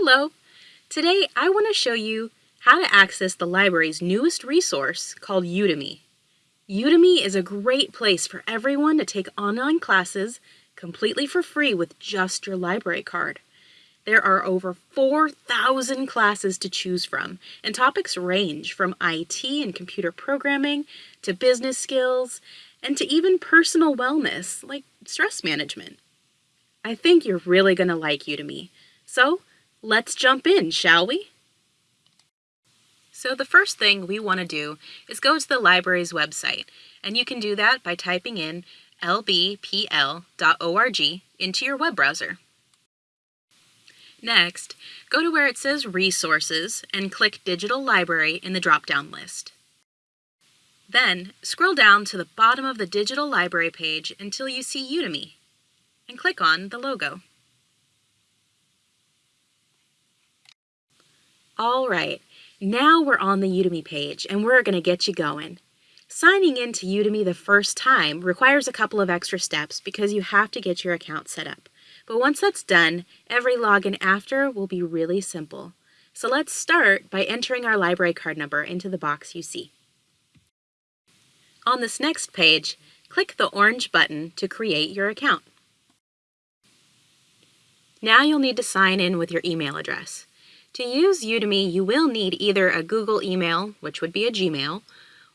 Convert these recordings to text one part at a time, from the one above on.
Hello! Today I want to show you how to access the library's newest resource called Udemy. Udemy is a great place for everyone to take online classes completely for free with just your library card. There are over 4,000 classes to choose from, and topics range from IT and computer programming to business skills and to even personal wellness like stress management. I think you're really going to like Udemy. So let's jump in, shall we? So the first thing we want to do is go to the library's website, and you can do that by typing in lbpl.org into your web browser. Next, go to where it says Resources and click Digital Library in the drop-down list. Then, scroll down to the bottom of the digital library page until you see Udemy, and click on the logo. All right, now we're on the Udemy page and we're going to get you going. Signing in to Udemy the first time requires a couple of extra steps because you have to get your account set up. But once that's done, every login after will be really simple. So let's start by entering our library card number into the box you see. On this next page, click the orange button to create your account. Now you'll need to sign in with your email address. To use Udemy, you will need either a Google email, which would be a Gmail,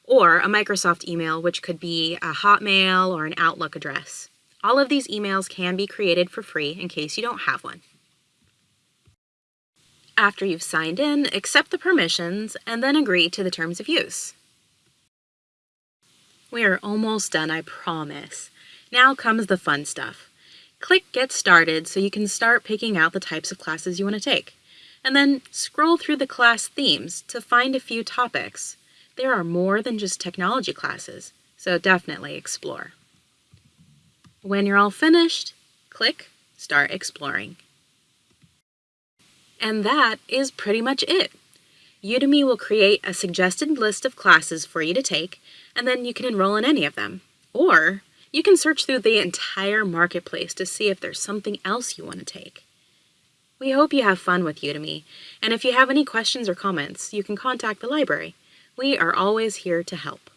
or a Microsoft email, which could be a Hotmail or an Outlook address. All of these emails can be created for free in case you don't have one. After you've signed in, accept the permissions and then agree to the terms of use. We are almost done, I promise. Now comes the fun stuff. Click Get Started so you can start picking out the types of classes you want to take. And then scroll through the class themes to find a few topics. There are more than just technology classes, so definitely explore. When you're all finished, click Start Exploring. And that is pretty much it. Udemy will create a suggested list of classes for you to take, and then you can enroll in any of them. Or you can search through the entire marketplace to see if there's something else you want to take. We hope you have fun with Udemy, and if you have any questions or comments, you can contact the library. We are always here to help.